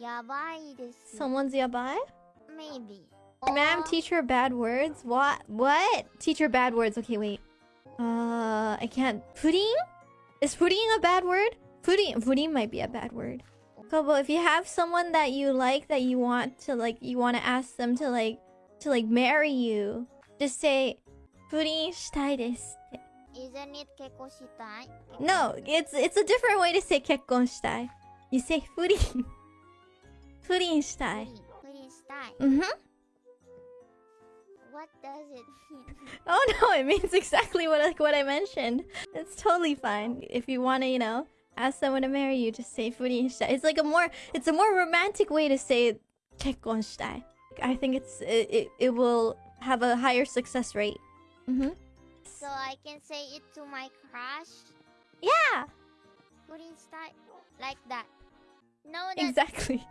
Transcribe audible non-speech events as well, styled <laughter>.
yabai. Someone's yabai? Maybe. Ma'am, teach her bad words? What? What? Teach her bad words. Okay, wait. Uh, I can't. Pudding? Is pudding a bad word? Pudding, pudding might be a bad word. Kobo, if you have someone that you like that you want to like, you want to ask them to like, to like marry you, just say, pudding shitai desu. Isn't it keko shitai? No, it's it's a different way to say kekkon shitai. You say pudding. <laughs> pudding shitai. Pudding shitai. Mm-hmm. What does it mean? <laughs> Oh no, it means exactly what like what I mentioned. It's totally fine. If you want to, you know, ask someone to marry you, just say furin shitai. It's like a more it's a more romantic way to say kekkon shitai. I think it's it, it, it will have a higher success rate. Mm -hmm. So I can say it to my crush. Yeah, Pudding shitai. Like that. No, exactly.